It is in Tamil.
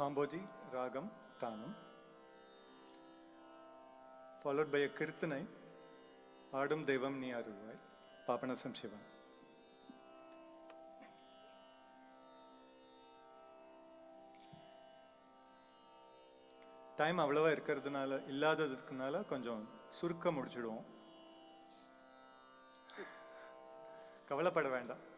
காம்போதி ராகம் தானம் followed by a kirtanai ஆடும் தெய்வம் நீ அருள்வாய் பாபநாசம் சிவன் டைம் அவ்வளவா இருக்கிறதுனால இல்லாததுக்குனால கொஞ்சம் சுருக்க முடிச்சிடுவோம். கவலைப்பட வேண்டாம்.